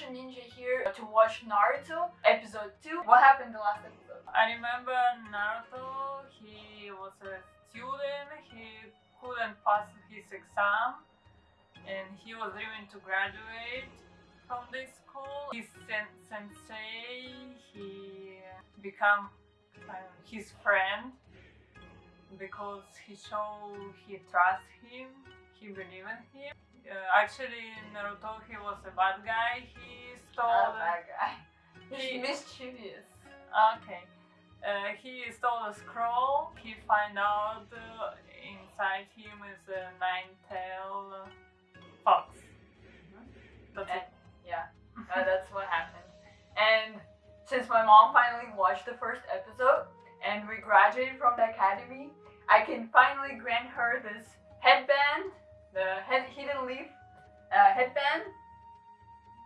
Russian ninja here to watch Naruto episode 2. What happened the last episode? I remember Naruto, he was a student, he couldn't pass his exam, and he was dreaming to graduate from this school. His sen- sensei, he become uh, his friend because he showed he trust him, he believe in him. Uh, actually, Naruto, he was a bad guy. He stole. A bad guy. He- He's mischievous. Okay. Uh, he stole a scroll. He find out uh, inside him is a nine-tailed fox. That's it. Yeah, uh, that's what happened. And since my mom finally watched the first episode and we graduated from the academy, I can finally grant her this headband, the head hidden leaf uh, headband.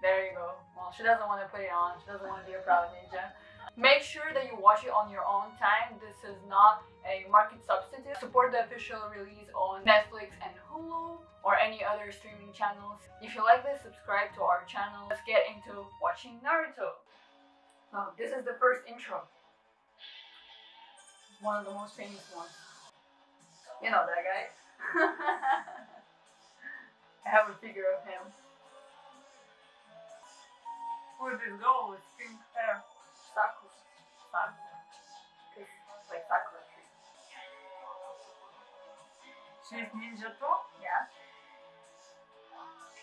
There you go. Well, she doesn't want to put it on. She doesn't want to be a proud ninja. Make sure that you watch it on your own time. This is not a market substitute. Support the official release on Netflix and Hulu or any other streaming channels. If you like this, subscribe to our channel. Let's get into watching Naruto. So this is the first intro. One of the most famous ones. You know that guy. I have a figure of him. Did this go with pink hair? Sakura. Sakura. It's like Sakura tree. She's ninja too? Yeah.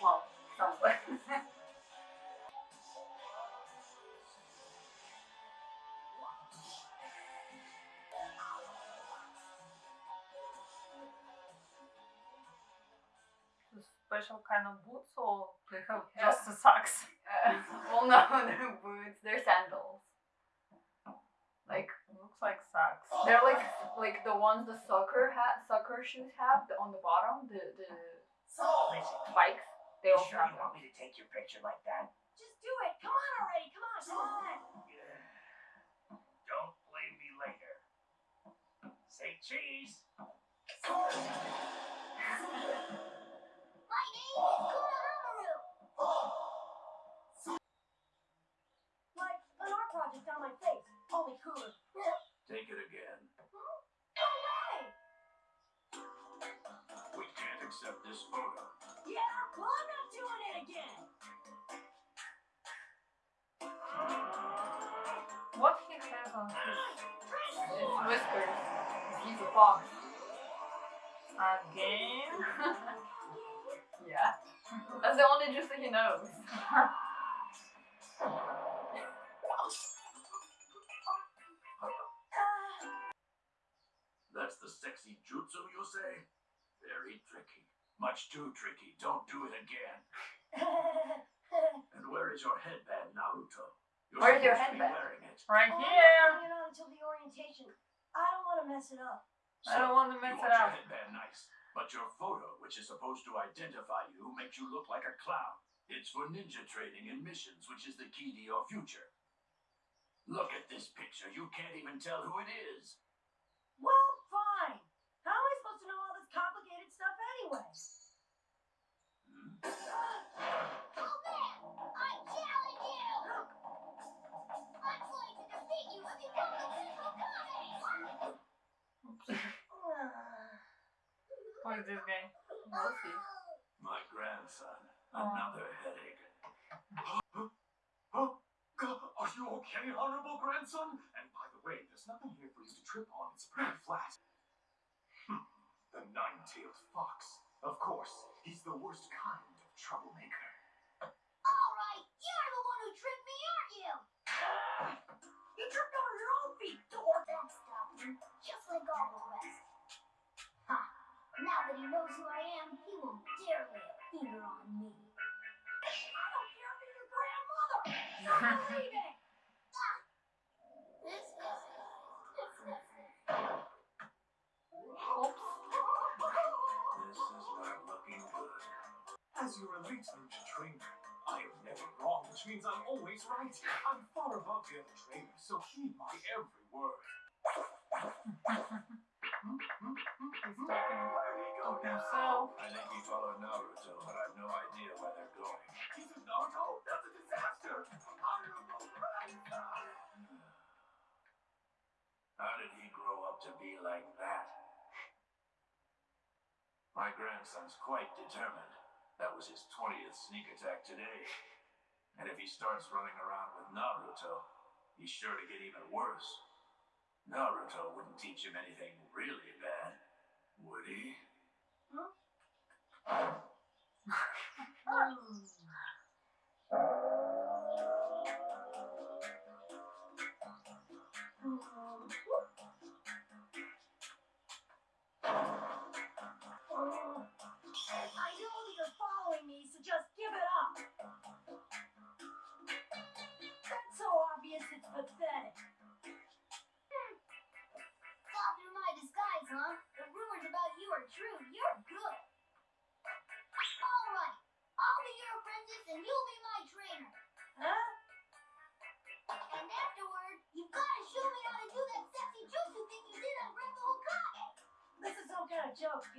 Well, somewhat. Special kind of boots or they have just the socks? Uh, well, no, they're boots. They're sandals. Like Looks like socks. they're like like the ones the soccer hat soccer shoes have the, on the bottom. The the Listen, spikes. They you also sure have you want me to take your picture like that? Just do it. Come on already. Come on, come on. Don't blame me later. Say cheese. This photo. Yeah, well I'm not doing it again. What he has on his It's whiskers. He's a fox. again? yeah. That's the only jutsu that he knows. That's the sexy jutsu, you say? Very tricky. Much too tricky. Don't do it again. And where is your headband, Naruto? You're Where's your supposed to be headband? wearing it. Right Oh, I'm here. not it on until the orientation. I don't want to mess it up. I don't want to mess you mess want it your up. headband nice, but your photo, which is supposed to identify you, makes you look like a clown. It's for ninja training and missions, which is the key to your future. Look at this picture. You can't even tell who it is. Well, Who is this guy? We'll see. My grandson. Oh. Another headache. Oh, God, are you okay, honorable grandson? And by the way, there's nothing here for you to trip on. It's pretty flat. Hmm, the nine-tailed fox. Of course, he's the worst kind of troublemaker. Alright, you're the one who tricked me, aren't you? You tripped over your own feet, dork. That's stubborn, just like all the rest. Ha! Now that he knows who I am, he won't dare lay a finger on me. I don't care if you're your grandmother. You're As you relate through to trainer, I am never wrong, which means I'm always right. I'm far above the other trainer, so heed my every word. Where do? I think he followed Naruto, but I've no idea where they're going. He's said Naruto? That's a disaster! How did he grow up to be like that? My grandson's quite determined. That was his 20th sneak attack today. And if he starts running around with Naruto, he's sure to get even worse. Naruto wouldn't teach him anything really bad, would he? I hmm.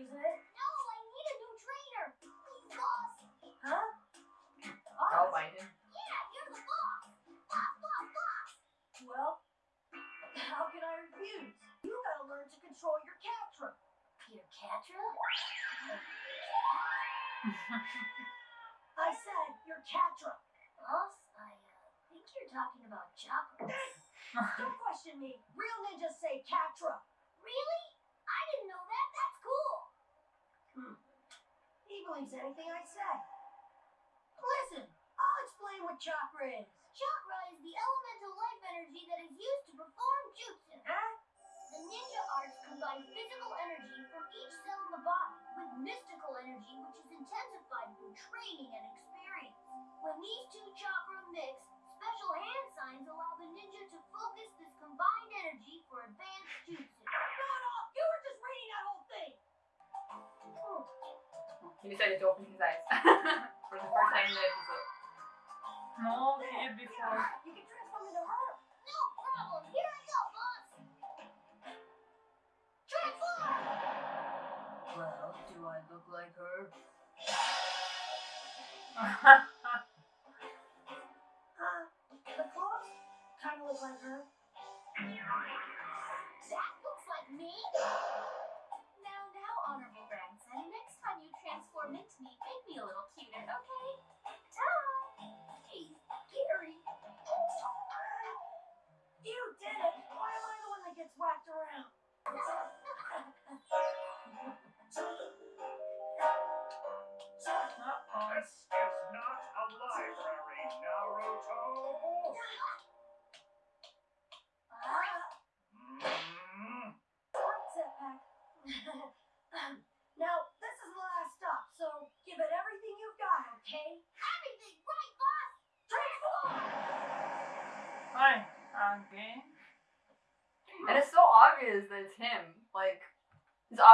Isn't it? No, I need a new trainer. Please, boss. Huh? I'll Boss? bite him. Yeah, you're the boss. Boss, boss, boss. Well, how can I refuse? You gotta learn to control your Catra. Peter Catra? I said your Catra. Boss, I uh, think you're talking about chakras. Don't question me. Real ninjas say Catra. Really? I didn't know that. That's cool. Believes anything I say. Listen, I'll explain what chakra is. Chakra is the elemental life energy that is used to perform jutsu. Huh? The ninja arts combine physical energy from each cell in the body with mystical energy which is intensified through training and experience. When these two chakra mix, special hand signs allow He decided to open his eyes for the first time in the episode. No, he did before. You can transform into her. No problem. Here I go, boss. Transform! Well, do I look like her? Uh, the clothes kind of look like her.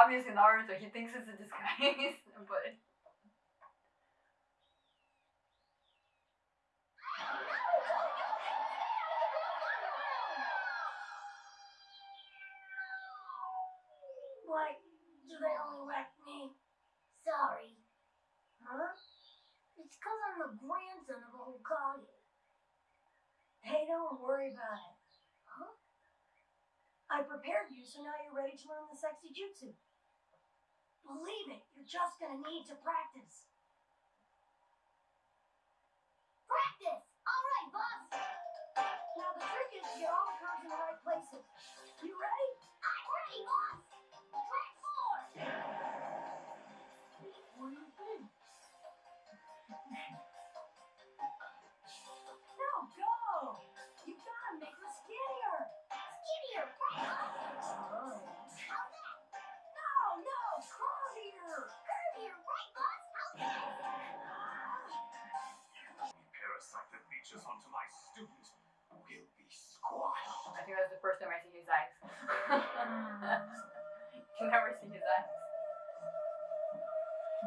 Obvious in Naruto. He thinks it's a disguise, but Why do they only whack me? Sorry. Huh? It's because I'm the grandson of a Hokage. Hey, don't worry about it. Huh? I prepared you, so now you're ready to learn the sexy jutsu. Believe it, you're just gonna need to practice. Practice. All right, boss. Now the trick is to get all the curves in the right places. You ready?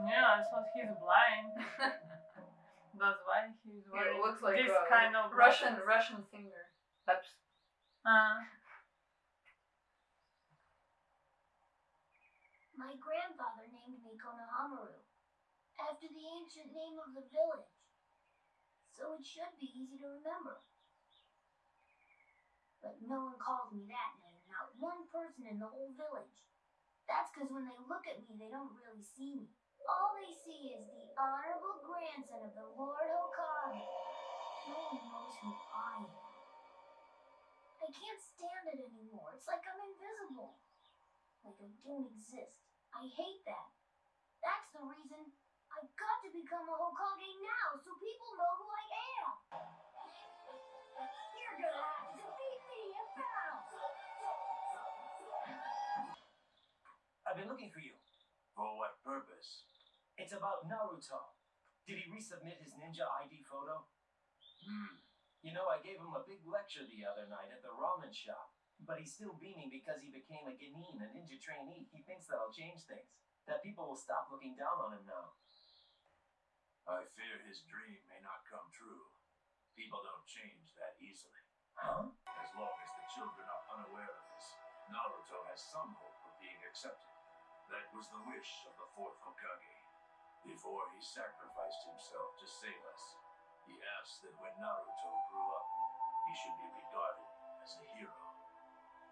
Yeah, so he's blind. That's why he's It wearing looks like this a kind of Russian glasses. Russian singer. That's Uh, My grandfather named me Konohamaru after the ancient name of the village. So it should be easy to remember. But no one calls me that name, not one person in the whole village. That's because when they look at me, they don't really see me. All they see is the honorable grandson of the Lord Hokage. No one knows who I am. I can't stand it anymore. It's like I'm invisible. Like I don't exist. I hate that. That's the reason I've got to become a Hokage now so people know who I am. You're gonna have to defeat me in battle. I've been looking for you. For what purpose? It's about Naruto. Did he resubmit his ninja ID photo? Hmm. You know, I gave him a big lecture the other night at the ramen shop. But he's still beaming because he became a Genin, a ninja trainee. He thinks that'll change things. That people will stop looking down on him now. I fear his dream may not come true. People don't change that easily. Huh? As long as the children are unaware of this, Naruto has some hope of being accepted. That was the wish of the fourth Hokage. Before he sacrificed himself to save us, he asked that when Naruto grew up, he should be regarded as a hero.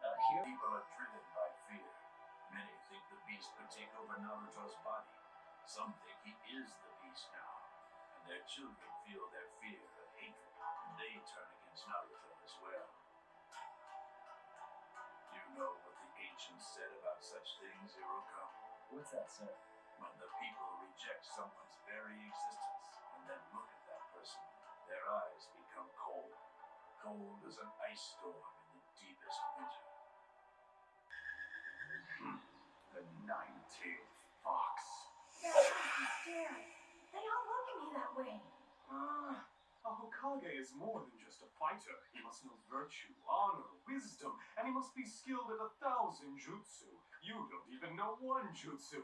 Uh, here? People are driven by fear. Many think the beast could take over Naruto's body. Some think he is the beast now. And their children feel their fear and hatred. And they turn against Naruto as well. Do You know what the ancients said about such things, Iruka? What's that, sir? When the people reject someone's very existence and then look at that person, their eyes become cold. Cold as an ice storm in the deepest winter. The nine-tailed fox. That scared. They all look at me that way. Ah, a Hokage is more than just a fighter. He must know virtue, honor, wisdom, and he must be skilled at a thousand jutsu. You don't even know one jutsu.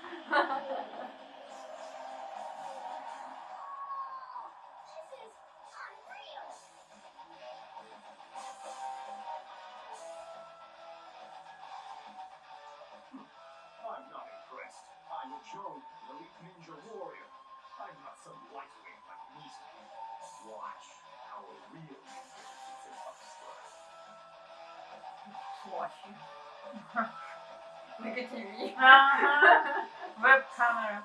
Watching. Look at TV. Uh-huh. Web camera.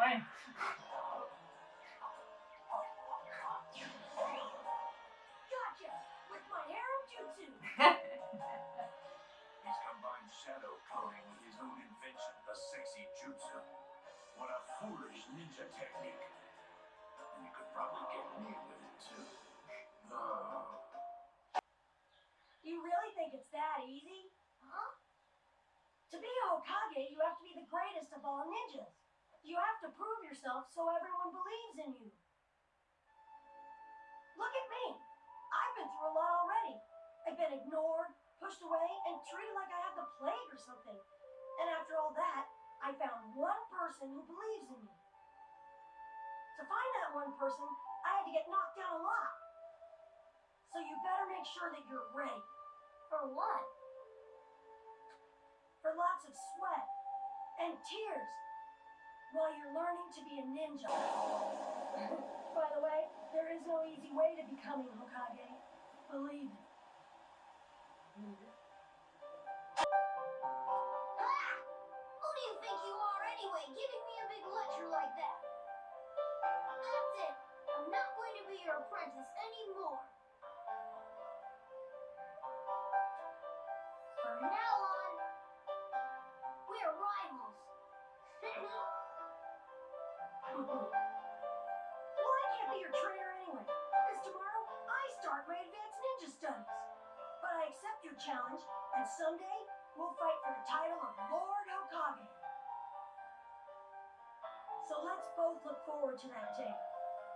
Transform! Think it's that easy? Huh? To be a Hokage, you have to be the greatest of all ninjas. You have to prove yourself so everyone believes in you. Look at me. I've been through a lot already. I've been ignored, pushed away, and treated like I had the plague or something. And after all that, I found one person who believes in me. To find that one person, I had to get knocked down a lot. So you better make sure that you're ready For what? for lots of sweat and tears while you're learning to be a ninja. By the way, there is no easy way to becoming Hokage. Believe it. Ah! Who do you think you are anyway, giving me a big lecture like that? That's it. I'm not going to be your apprentice anymore. From now on, we're rivals. Well, I can't be your trainer anyway, because tomorrow I start my advanced ninja studies. But I accept your challenge, and someday we'll fight for the title of Lord Hokage. So let's both look forward to that day.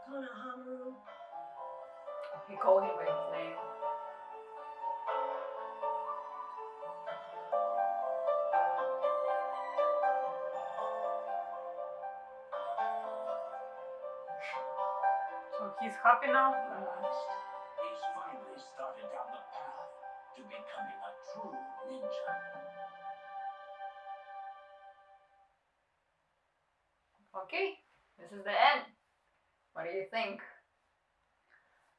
Konohamaru. He called him by his name. So he's happy now. He's finally started down the path to becoming a true ninja. Okay, this is the end. What do you think?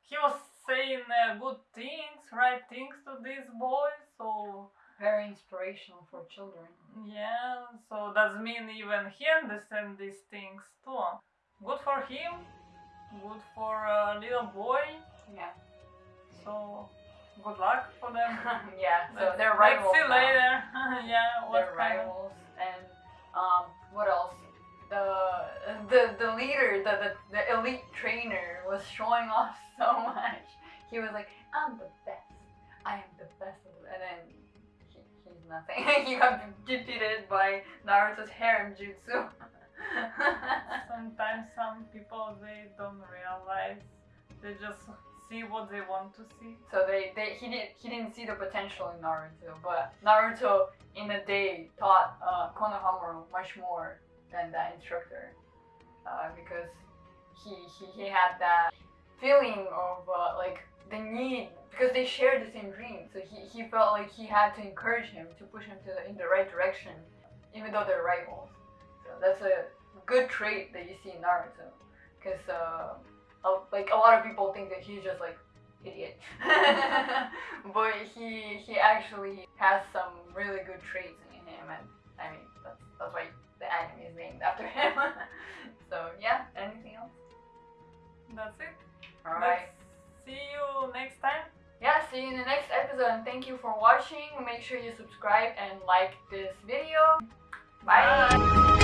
He was saying uh, good things, right things to these boys. So Very inspirational for children. yeah, so that mean even he understand these things too. Good for him. Good for a little boy. Yeah. So good luck for them. yeah, so Let's- they're rivals. Let's see now. later. yeah, what They're kind of- rivals. And um, what else? The the the leader, the, the the elite trainer was showing off so much. He was like, I'm the best. I am the best. And then he, he's nothing. he got defeated by Naruto's harem jutsu. Sometimes some people they don't realize. They just see what they want to see. So they, they he didn't he didn't see the potential in Naruto, but Naruto in a day taught uh, Konohamaru much more than that instructor, uh, because he, he he had that feeling of uh, like the need because they shared the same dream. So he, he felt like he had to encourage him to push him to the, in the right direction, even though they're rivals. So that's a good trait that you see in Naruto, because uh, like a lot of people think that he's just like idiot, but he he actually has some really good traits in him, and I mean that's that's why the anime is named after him. so yeah, anything else? That's it. All right. Let's see you next time. Yeah, see you in the next episode, and thank you for watching. Make sure you subscribe and like this video. Bye. Bye.